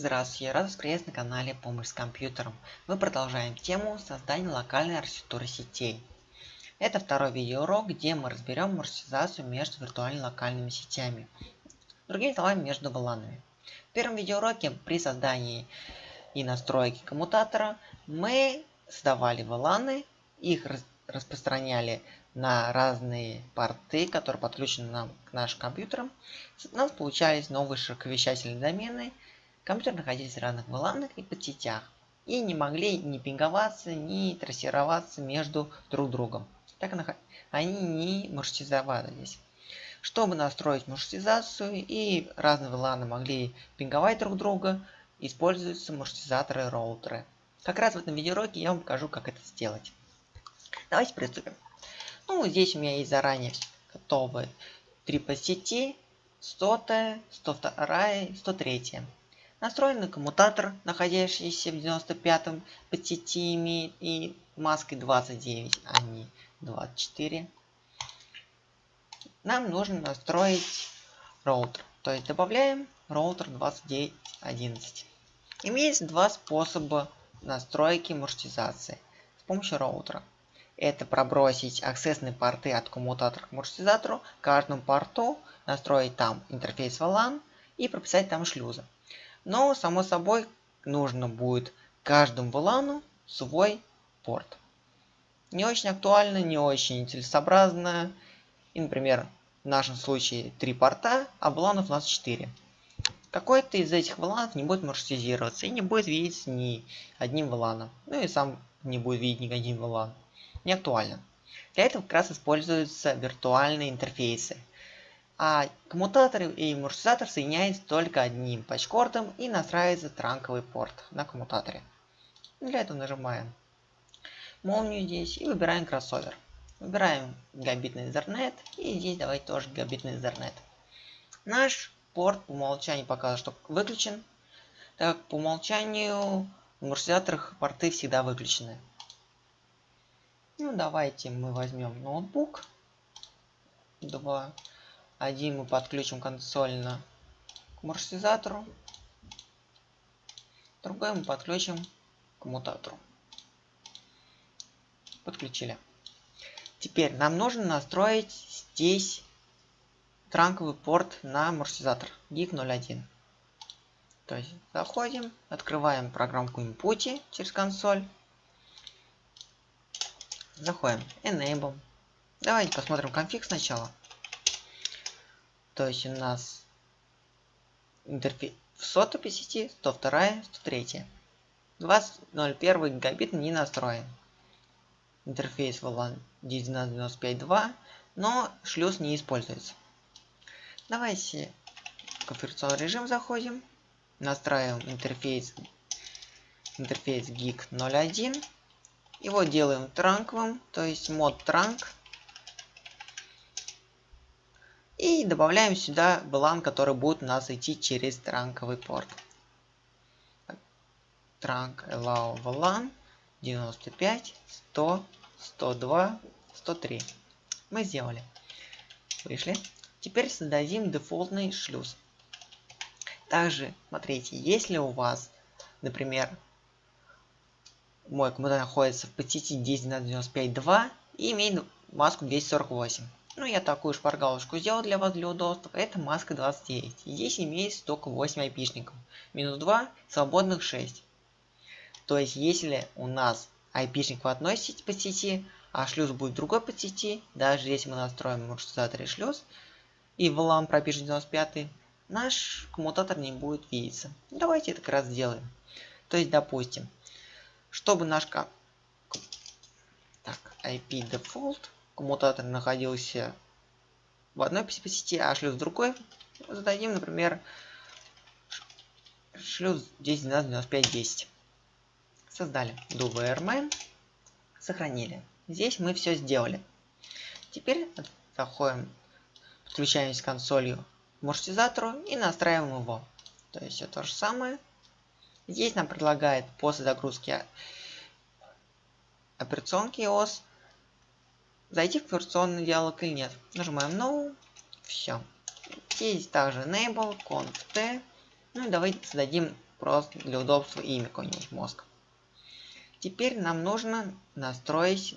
Здравствуйте, рад вас приветствовать на канале Помощь с компьютером. Мы продолжаем тему создания локальной архитектуры сетей. Это второй видеоурок, где мы разберем маршрутизацию между виртуальными локальными сетями. Другими словами, между VLAN. В первом видеоуроке при создании и настройке коммутатора мы создавали VLAN, их распространяли на разные порты, которые подключены нам к нашим компьютерам. У нас получались новые широковещательные домены, Компьютеры находились в разных VLAN и подсетях и не могли ни пинговаться, ни трассироваться между друг другом. Так они не маршрутизовались. Чтобы настроить маршрутизацию и разные VLAN могли пинговать друг друга, используются маршрутизаторы и роутеры. Как раз в этом видеоуроке я вам покажу, как это сделать. Давайте приступим. Ну, здесь у меня есть заранее готовые три подсети, 100, 102, 103. Настроенный коммутатор, находящийся в 95-м по сети имеет и маской 29, а не 24. Нам нужно настроить роутер. То есть добавляем роутер 2911. Имеется два способа настройки маршрутизации с помощью роутера. Это пробросить аксессные порты от коммутатора к маршрутизатору, каждому порту настроить там интерфейс VLAN и прописать там шлюзы. Но, само собой, нужно будет каждому VLAN свой порт. Не очень актуально, не очень целесообразно. И, например, в нашем случае три порта, а VLAN у нас 4. Какой-то из этих VLAN не будет маршрутизироваться и не будет видеть ни одним VLAN. Ну и сам не будет видеть ни один VLAN. Не актуально. Для этого как раз используются виртуальные интерфейсы – а коммутатор и маршрутизатор соединяются только одним патчкордом и настраивается транковый порт на коммутаторе. Для этого нажимаем молнию здесь и выбираем кроссовер. Выбираем гигабитный Ethernet и здесь давайте тоже гигабитный Ethernet. Наш порт по умолчанию показывает, что выключен, так по умолчанию в маршрутизаторах порты всегда выключены. Ну давайте мы возьмем ноутбук 2 один мы подключим консольно к маршрутизатору. Другой мы подключим к коммутатору. Подключили. Теперь нам нужно настроить здесь транковый порт на маршрутизатор GIG01. То есть заходим, открываем программку Input через консоль. Заходим, Enable. Давайте посмотрим конфиг сначала. То есть у нас интерфейс в по сети, 102, 103. 20.01 гигабит не настроен. Интерфейс VLAN 19952, но шлюз не используется. Давайте в конфигурационный режим заходим, настраиваем интерфейс интерфейс GIG 01. Его делаем транковым, то есть мод транк И добавляем сюда VLAN, который будет у нас идти через транковый порт. Trunk allow VLAN 95, 100, 102, 103. Мы сделали. Вышли. Теперь создадим дефолтный шлюз. Также, смотрите, если у вас, например, мой коммутатор находится в подсети 10.95.2 и имеет маску 248. Ну, я такую шпаргалочку сделал для вас для удобства. Это маска 29. Здесь имеется только 8 айпишников. Минус 2, свободных 6. То есть, если у нас айпишник в одной сети, по сети, а шлюз будет в другой по сети, даже если мы настроим маршрутизатор и шлюз, и в LAN пропишем 95, наш коммутатор не будет видеться. Давайте это как раз сделаем. То есть, допустим, чтобы наш так, IP default коммутатор находился в одной сети, а шлюз в другой, зададим, например, шлюз 10.12.95.10. Создали do сохранили. Здесь мы все сделали. Теперь заходим, подключаемся к консолью к маршрутизатору и настраиваем его. То есть все то же самое. Здесь нам предлагает после загрузки операционки OS зайти в конверсионный диалог или нет. Нажимаем No. Все. Здесь также Enable, Conf T. Ну и давайте создадим просто для удобства имя какой-нибудь мозг. Теперь нам нужно настроить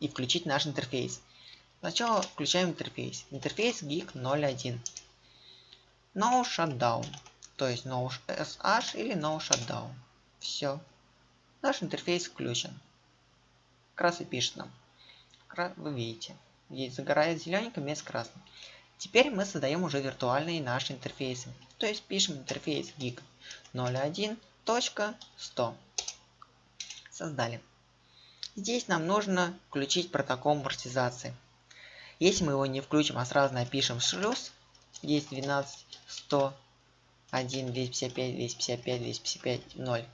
и включить наш интерфейс. Сначала включаем интерфейс. Интерфейс GIG 01. No Shutdown. То есть No SH или No Shutdown. Все. Наш интерфейс включен. Как раз и пишет нам. Вы видите. Здесь загорает зелененьким вместо красным. Теперь мы создаем уже виртуальные наши интерфейсы. То есть пишем интерфейс gig 01.100. Создали. Здесь нам нужно включить протокол амортизации. Если мы его не включим, а сразу напишем шлюз, здесь 12, 100, 1, 255, 255, 255, 0,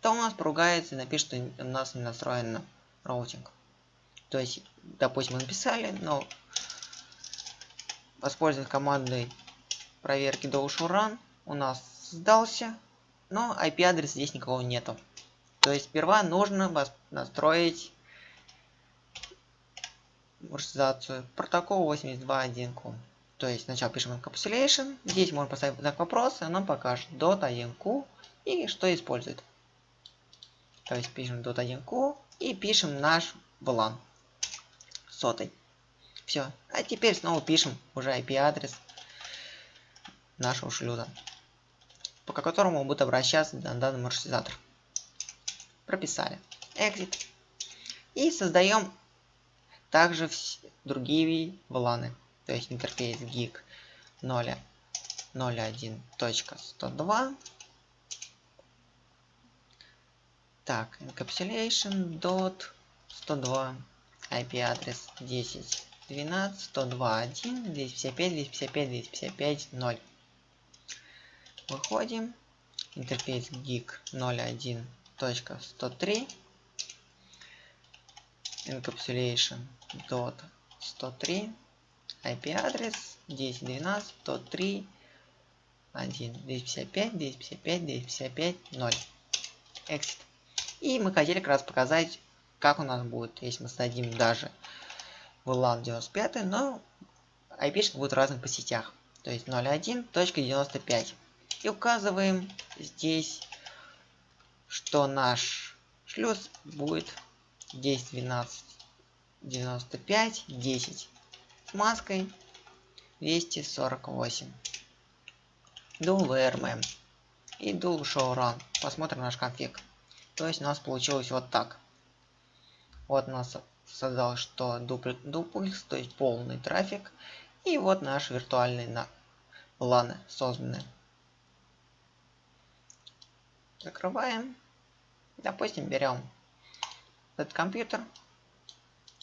то у нас поругается и напишет, что у нас не настроен роутинг. То есть, допустим, мы написали, но воспользуясь командой проверки run, у нас сдался, но IP-адрес здесь никого нету. То есть сперва нужно настроить маршрутизацию протокол 82.1q. То есть сначала пишем encapsulation, здесь можно поставить знак вопроса, и нам покажет .1q и что использует. То есть пишем .1q и пишем наш VLAN сотый. Все. А теперь снова пишем уже IP-адрес нашего шлюза, по которому будет обращаться данный маршрутизатор. Прописали. Exit. И создаем также другие вланы. То есть интерфейс gig 0, 01.102. Так, encapsulation dot 102 IP адрес 10 12 102 1 255 255 255 0 выходим. Интерфейс gig 01.103 encapsulation dot 103 IP адрес 10 12 103 1 255 255 255 0 exit. И мы хотели как раз показать как у нас будет если мы создадим даже VLAN 95 но IP будет разных по сетях. То есть 01.95 и указываем здесь что наш шлюз будет 10 12 95 10 с маской 248 dual vrm и dual show run посмотрим наш конфиг. То есть у нас получилось вот так вот нас создал что дуплекс то есть полный трафик и вот наш виртуальный на ланы созданы закрываем допустим берем этот компьютер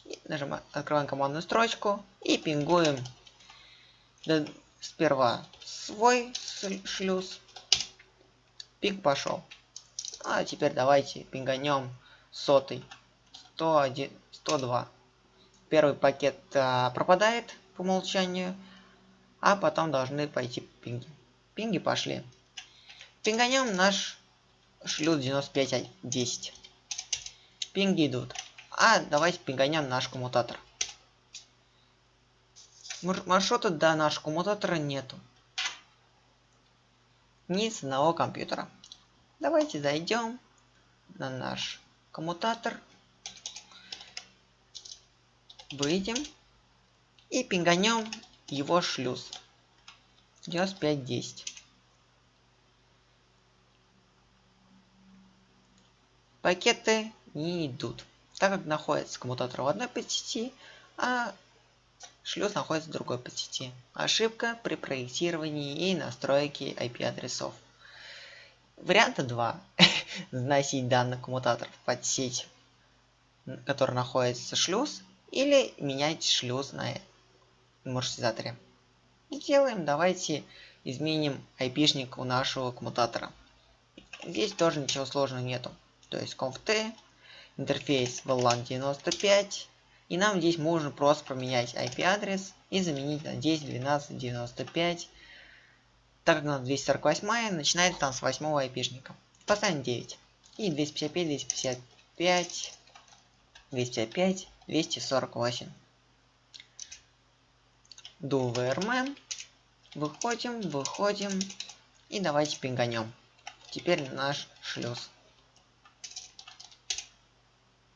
и нажимаем, открываем командную строчку и пингуем сперва свой шлюз. Пинг пошел. А теперь давайте пинганем сотый. 101, 102. Первый пакет а, пропадает по умолчанию, а потом должны пойти пинги. Пинги пошли. Пинганем наш шлюз 9510. Пинги идут. А давайте пинганем наш коммутатор. Маршрута до нашего коммутатора нету. Ни с одного компьютера. Давайте зайдем на наш коммутатор. Выйдем. И пинганем его шлюз. 9510. Пакеты не идут так как находится коммутатор в одной подсети, а шлюз находится в другой подсети. Ошибка при проектировании и настройке IP-адресов. Варианта 2. Заносить данный коммутатор в подсеть, который находится шлюз, или менять шлюз на маршрутизаторе. Сделаем, давайте изменим IP-шник у нашего коммутатора. Здесь тоже ничего сложного нету. То есть conft интерфейс VLAN 95. И нам здесь можно просто поменять IP-адрес и заменить на 10, 12, 95. Так как у нас 248 начинается там с 8 IP-шника. Поставим 9. И 255, 255, 255, 248. Do VRM. Выходим, выходим. И давайте пинганем. теперь наш шлюз.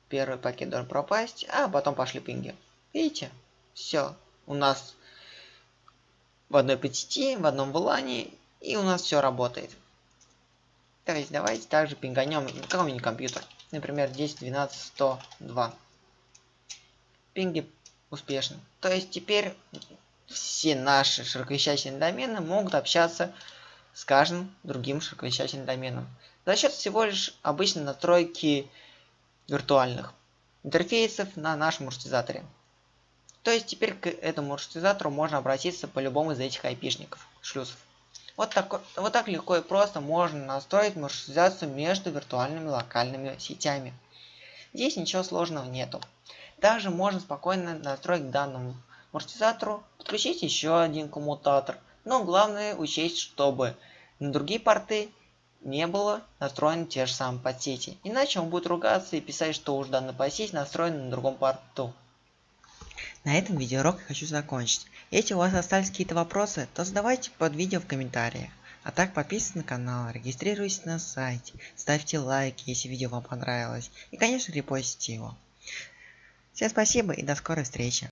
Первый пакет должен пропасть, а потом пошли пинги. Видите? Все. У нас в одной PTT, в одном вылане, и у нас все работает. То есть давайте также пинганем какой-нибудь компьютер. Например, 10, 12, 102. Пинги успешны. То есть теперь все наши широковещательные домены могут общаться с каждым другим широковещательным доменом. За счет всего лишь обычной настройки виртуальных интерфейсов на нашем маршрутизаторе. То есть теперь к этому маршрутизатору можно обратиться по любому из этих айпишников, шлюзов. Вот так, вот так легко и просто можно настроить маршрутизацию между виртуальными локальными сетями. Здесь ничего сложного нету. Также можно спокойно настроить данному маршрутизатору, подключить еще один коммутатор. Но главное учесть, чтобы на другие порты не было настроены те же самые подсети. Иначе он будет ругаться и писать, что уж данная подсеть настроена на другом порту. На этом видеоурок я хочу закончить. Если у вас остались какие-то вопросы, то задавайте под видео в комментариях. А так подписывайтесь на канал, регистрируйтесь на сайте, ставьте лайки, если видео вам понравилось. И конечно репостите его. Всем спасибо и до скорой встречи.